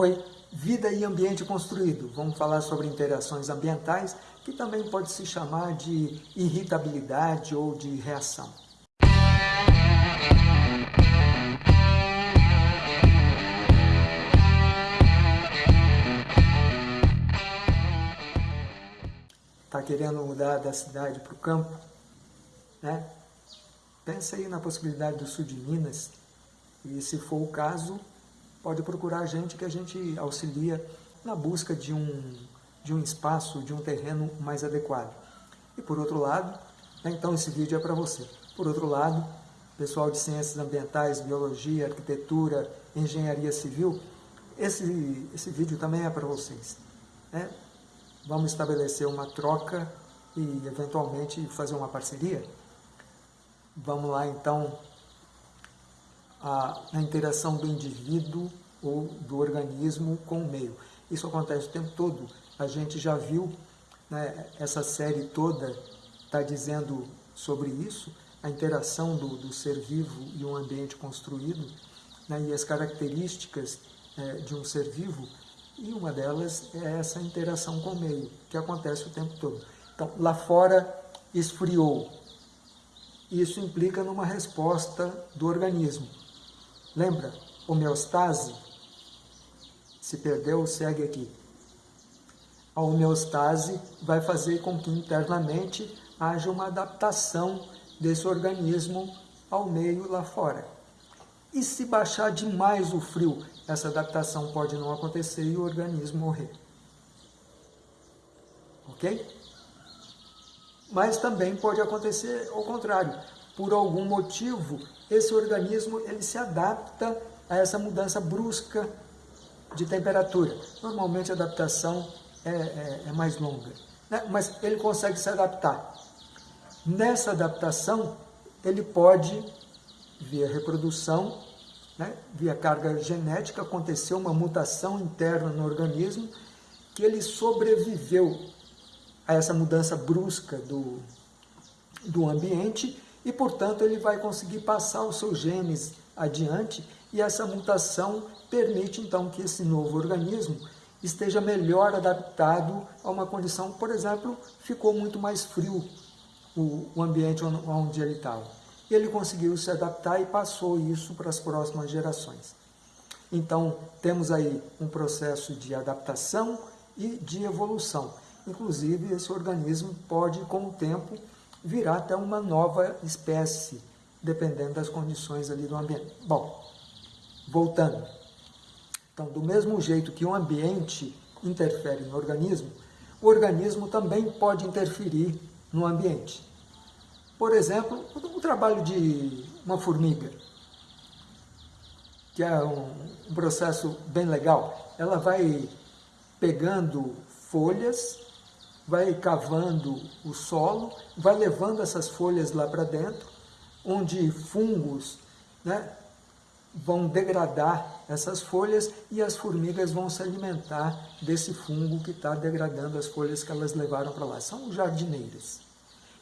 Oi, vida e ambiente construído. Vamos falar sobre interações ambientais, que também pode se chamar de irritabilidade ou de reação. Está querendo mudar da cidade para o campo? Né? Pensa aí na possibilidade do sul de Minas, e se for o caso, pode procurar a gente que a gente auxilia na busca de um, de um espaço, de um terreno mais adequado. E por outro lado, né, então esse vídeo é para você. Por outro lado, pessoal de ciências ambientais, biologia, arquitetura, engenharia civil, esse, esse vídeo também é para vocês. Né? Vamos estabelecer uma troca e eventualmente fazer uma parceria? Vamos lá então a, a interação do indivíduo ou do organismo com o meio. Isso acontece o tempo todo. A gente já viu, né, essa série toda está dizendo sobre isso, a interação do, do, ser vivo e um ambiente construído, né, e as características é, de um ser vivo, e uma delas é essa interação com o meio, que acontece o tempo todo. Então, lá fora esfriou. Isso implica numa resposta do organismo. Lembra? Homeostase. Se perdeu, segue aqui. A homeostase vai fazer com que internamente haja uma adaptação desse organismo ao meio lá fora. E se baixar demais o frio, essa adaptação pode não acontecer e o organismo morrer. Ok? Mas também pode acontecer ao contrário por algum motivo, esse organismo ele se adapta a essa mudança brusca de temperatura. Normalmente a adaptação é, é, é mais longa, né? mas ele consegue se adaptar. Nessa adaptação, ele pode, via reprodução, né? via carga genética, acontecer uma mutação interna no organismo, que ele sobreviveu a essa mudança brusca do, do ambiente e, portanto, ele vai conseguir passar os seus genes adiante e essa mutação permite, então, que esse novo organismo esteja melhor adaptado a uma condição, por exemplo, ficou muito mais frio o, ambiente onde ele estava. Ele conseguiu se adaptar e passou isso para as próximas gerações. Então, temos aí um processo de adaptação e de evolução. Inclusive, esse organismo pode, com o tempo, virar até uma nova espécie, dependendo das condições ali do ambiente. Bom, voltando. Então, do mesmo jeito que o ambiente interfere no organismo, o organismo também pode interferir no ambiente. Por exemplo, o trabalho de uma formiga, que é um processo bem legal. Ela vai pegando folhas vai cavando o solo, vai levando essas folhas lá para dentro, onde fungos né, vão degradar essas folhas e as formigas vão se alimentar desse fungo que está degradando as folhas que elas levaram para lá. São jardineiras.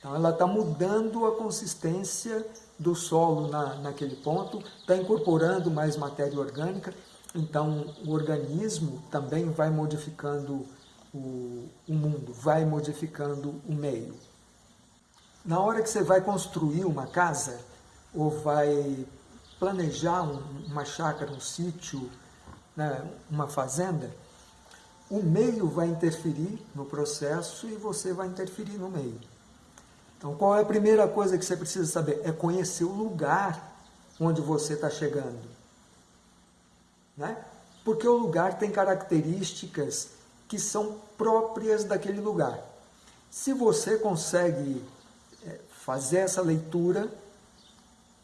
Então ela está mudando a consistência do solo na, naquele ponto, está incorporando mais matéria orgânica, então o organismo também vai modificando o, o mundo, vai modificando o meio. Na hora que você vai construir uma casa, ou vai planejar um, uma chácara, um sítio, né, uma fazenda, o meio vai interferir no processo e você vai interferir no meio. Então, qual é a primeira coisa que você precisa saber? É conhecer o lugar onde você está chegando. Né? Porque o lugar tem características que são próprias daquele lugar. Se você consegue é, fazer essa leitura,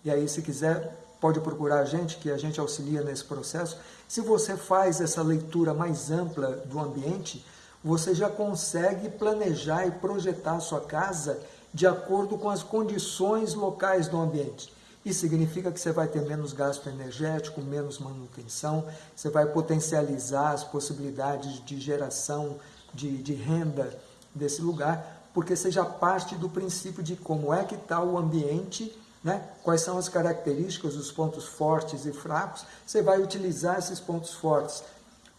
e aí se quiser pode procurar a gente, que a gente auxilia nesse processo, se você faz essa leitura mais ampla do ambiente, você já consegue planejar e projetar a sua casa de acordo com as condições locais do ambiente. Isso significa que você vai ter menos gasto energético, menos manutenção, você vai potencializar as possibilidades de geração de, de renda desse lugar, porque já parte do princípio de como é que está o ambiente, né? quais são as características, os pontos fortes e fracos, você vai utilizar esses pontos fortes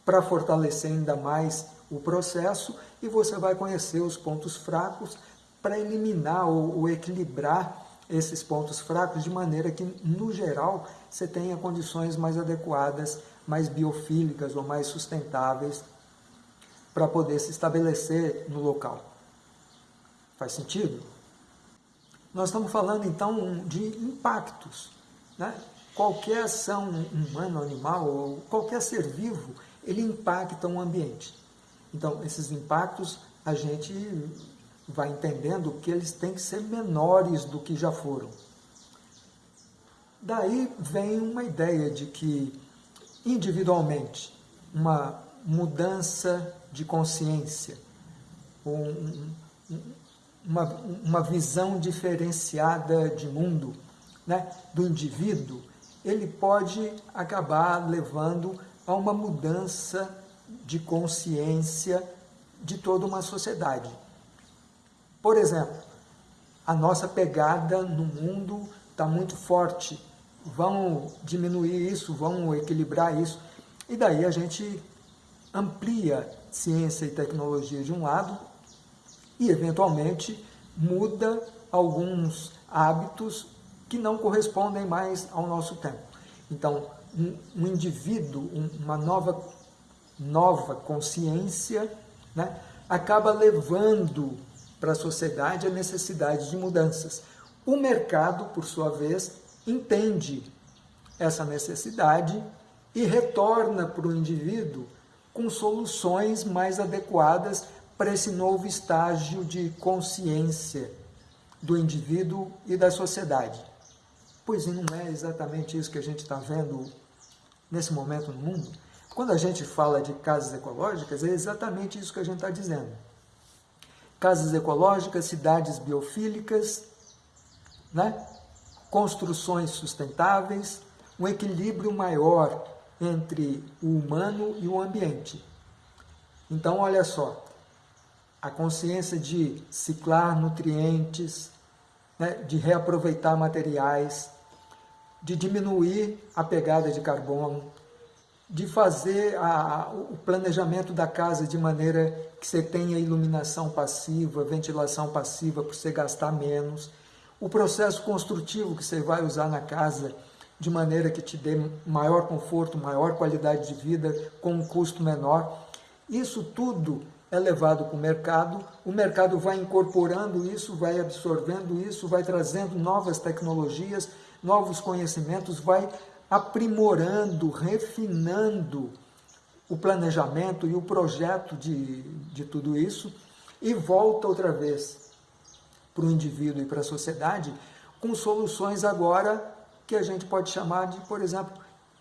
para fortalecer ainda mais o processo e você vai conhecer os pontos fracos para eliminar ou, ou equilibrar esses pontos fracos de maneira que, no geral, você tenha condições mais adequadas, mais biofílicas ou mais sustentáveis para poder se estabelecer no local. Faz sentido? Nós estamos falando então de impactos. Né? Qualquer ação humana, animal, ou qualquer ser vivo, ele impacta o ambiente. Então, esses impactos a gente vai entendendo que eles têm que ser menores do que já foram. Daí vem uma ideia de que, individualmente, uma mudança de consciência, um, uma, uma visão diferenciada de mundo né, do indivíduo, ele pode acabar levando a uma mudança de consciência de toda uma sociedade. Por exemplo, a nossa pegada no mundo está muito forte, vamos diminuir isso, vamos equilibrar isso, e daí a gente amplia ciência e tecnologia de um lado e, eventualmente, muda alguns hábitos que não correspondem mais ao nosso tempo. Então, um, um indivíduo, um, uma nova, nova consciência, né, acaba levando para a sociedade a necessidade de mudanças. O mercado, por sua vez, entende essa necessidade e retorna para o indivíduo com soluções mais adequadas para esse novo estágio de consciência do indivíduo e da sociedade. Pois não é exatamente isso que a gente está vendo nesse momento no mundo? Quando a gente fala de casas ecológicas, é exatamente isso que a gente está dizendo. Casas ecológicas, cidades biofílicas, né? construções sustentáveis, um equilíbrio maior entre o humano e o ambiente. Então, olha só, a consciência de ciclar nutrientes, né, de reaproveitar materiais, de diminuir a pegada de carbono, de fazer a, o planejamento da casa de maneira que você tenha iluminação passiva, ventilação passiva, para você gastar menos, o processo construtivo que você vai usar na casa de maneira que te dê maior conforto, maior qualidade de vida, com um custo menor. Isso tudo é levado para o mercado, o mercado vai incorporando isso, vai absorvendo isso, vai trazendo novas tecnologias, novos conhecimentos, vai aprimorando, refinando o planejamento e o projeto de, de tudo isso e volta outra vez para o indivíduo e para a sociedade com soluções agora que a gente pode chamar de, por exemplo,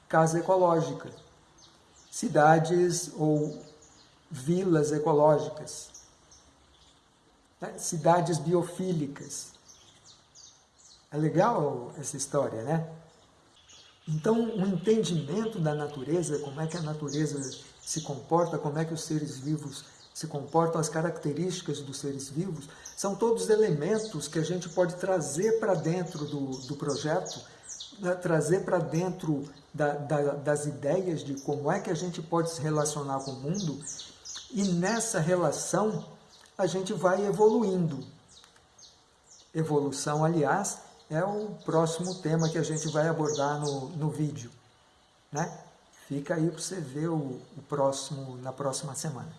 casa ecológica, cidades ou vilas ecológicas, né? cidades biofílicas. É legal essa história, né? Então, o entendimento da natureza, como é que a natureza se comporta, como é que os seres vivos se comportam, as características dos seres vivos, são todos elementos que a gente pode trazer para dentro do, do projeto né, trazer para dentro da, da, das ideias de como é que a gente pode se relacionar com o mundo e nessa relação a gente vai evoluindo. Evolução, aliás, é o próximo tema que a gente vai abordar no, no vídeo. Né? Fica aí para você ver o, o próximo, na próxima semana.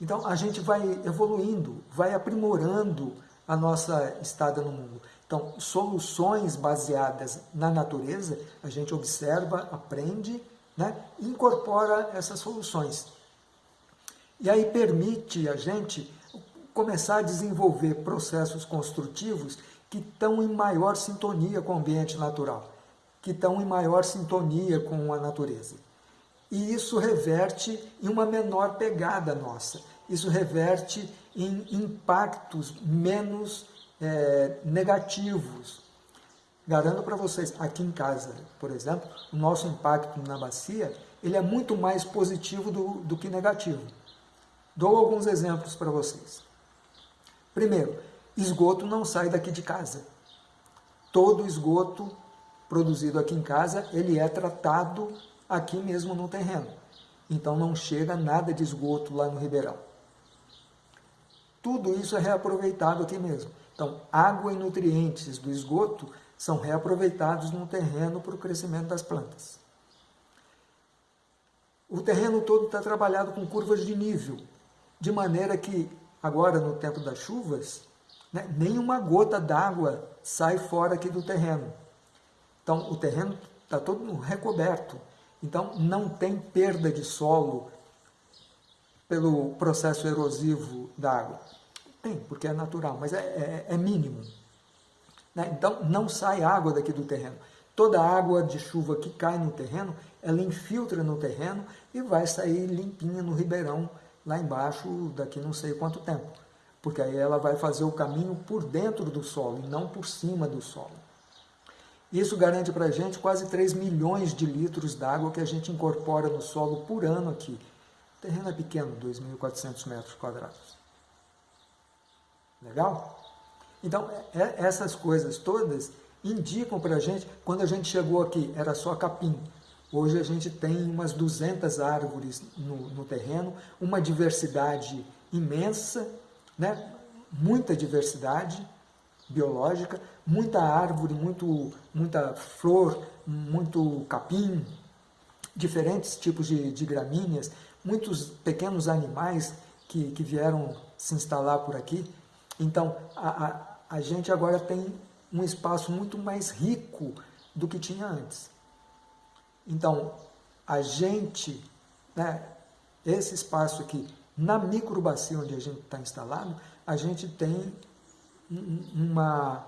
Então, a gente vai evoluindo, vai aprimorando a nossa estada no mundo. Então, soluções baseadas na natureza, a gente observa, aprende, né, incorpora essas soluções. E aí permite a gente começar a desenvolver processos construtivos que estão em maior sintonia com o ambiente natural, que estão em maior sintonia com a natureza. E isso reverte em uma menor pegada nossa, isso reverte em impactos menos é, negativos. Garanto para vocês, aqui em casa, por exemplo, o nosso impacto na bacia, ele é muito mais positivo do, do que negativo. Dou alguns exemplos para vocês. Primeiro, esgoto não sai daqui de casa. Todo esgoto produzido aqui em casa, ele é tratado aqui mesmo no terreno. então não chega nada de esgoto lá no ribeirão. Tudo isso é reaproveitado aqui mesmo. Então, água e nutrientes do esgoto são reaproveitados no terreno para o crescimento das plantas. O terreno todo está trabalhado com curvas de nível, de maneira que, agora no tempo das chuvas, né, nenhuma gota d'água sai fora aqui do terreno. Então, o terreno está todo recoberto. Então, não tem perda de solo pelo processo erosivo da água. Tem, porque é natural, mas é, é, é mínimo. Né? Então, não sai água daqui do terreno. Toda a água de chuva que cai no terreno, ela infiltra no terreno e vai sair limpinha no ribeirão, lá embaixo, daqui não sei quanto tempo. Porque aí ela vai fazer o caminho por dentro do solo e não por cima do solo. Isso garante para a gente quase 3 milhões de litros d'água que a gente incorpora no solo por ano aqui. O terreno é pequeno, 2.400 metros quadrados. Legal? Então, é, é, essas coisas todas indicam para a gente, quando a gente chegou aqui, era só capim. Hoje a gente tem umas 200 árvores no, no terreno, uma diversidade imensa, né? muita diversidade biológica, muita árvore, muito, muita flor, muito capim, diferentes tipos de, de gramíneas, muitos pequenos animais que, que vieram se instalar por aqui. Então, a, a, a gente agora tem um espaço muito mais rico do que tinha antes. Então, a gente, né, esse espaço aqui, na microbacia onde a gente está instalado, a gente tem uma,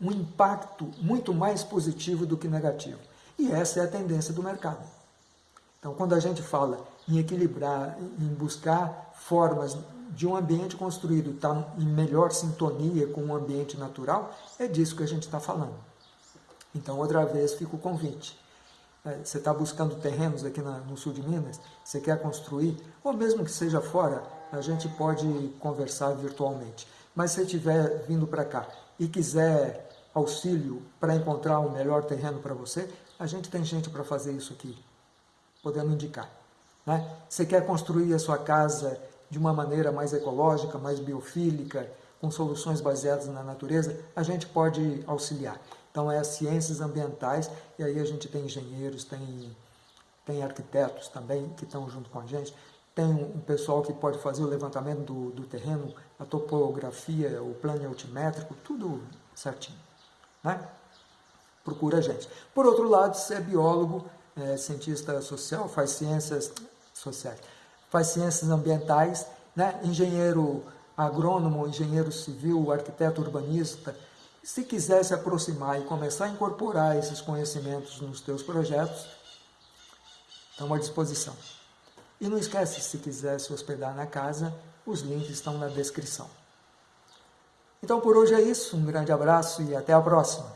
um impacto muito mais positivo do que negativo. E essa é a tendência do mercado. Então, quando a gente fala em equilibrar, em buscar formas de um ambiente construído estar tá em melhor sintonia com o ambiente natural, é disso que a gente está falando. Então, outra vez, fica o convite. É, você está buscando terrenos aqui na, no sul de Minas, você quer construir, ou mesmo que seja fora, a gente pode conversar virtualmente. Mas se estiver vindo para cá e quiser auxílio para encontrar o melhor terreno para você, a gente tem gente para fazer isso aqui, podendo indicar. Né? Você quer construir a sua casa de uma maneira mais ecológica, mais biofílica, com soluções baseadas na natureza, a gente pode auxiliar. Então é ciências ambientais, e aí a gente tem engenheiros, tem, tem arquitetos também que estão junto com a gente, tem um pessoal que pode fazer o levantamento do, do terreno, a topografia, o plano altimétrico, tudo certinho. Né? Procura a gente. Por outro lado, se é biólogo, é, cientista social, faz ciências sociais, faz ciências ambientais, né? engenheiro agrônomo, engenheiro civil, arquiteto urbanista, se quiser se aproximar e começar a incorporar esses conhecimentos nos teus projetos, estão à disposição. E não esquece, se quiser se hospedar na casa, os links estão na descrição. Então por hoje é isso, um grande abraço e até a próxima.